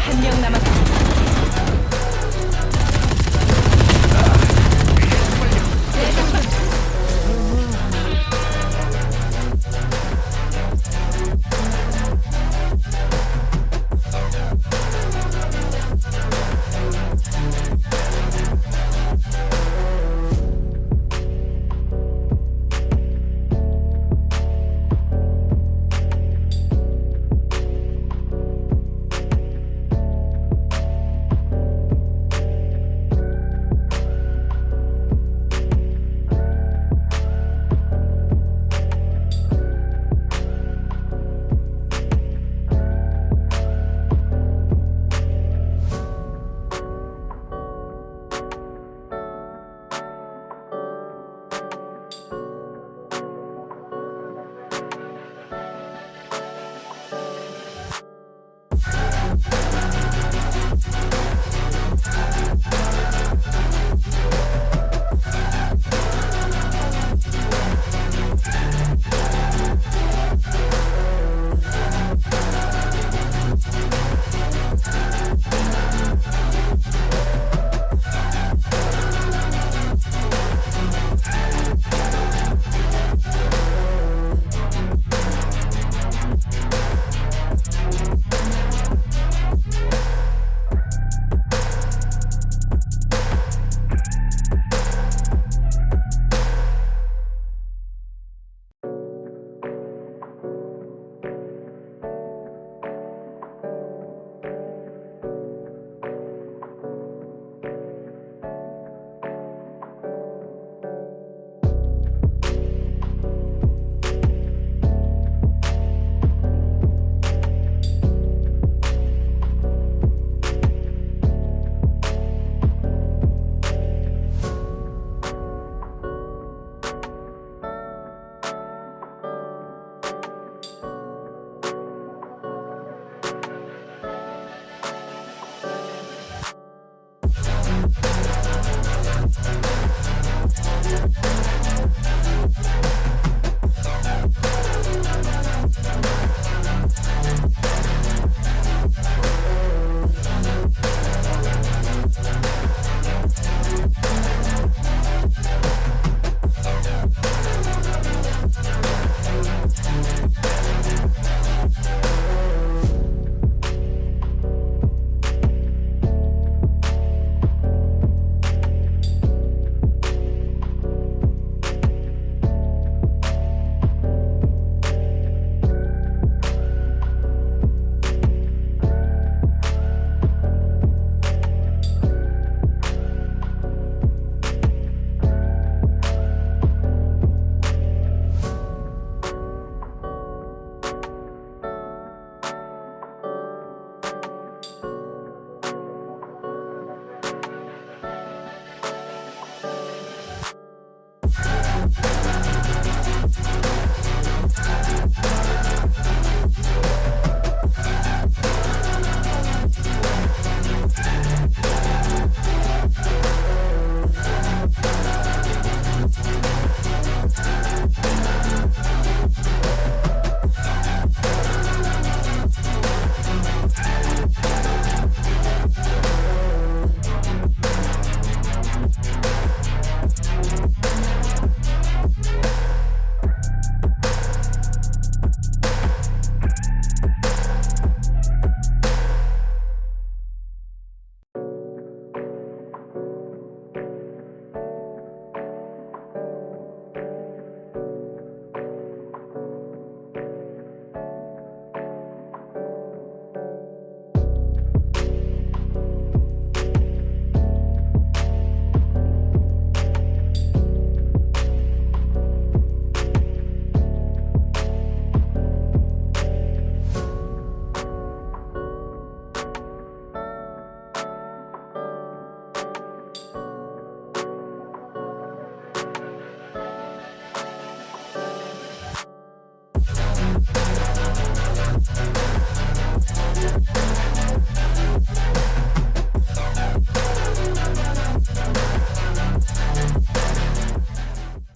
한 명 남았습니다.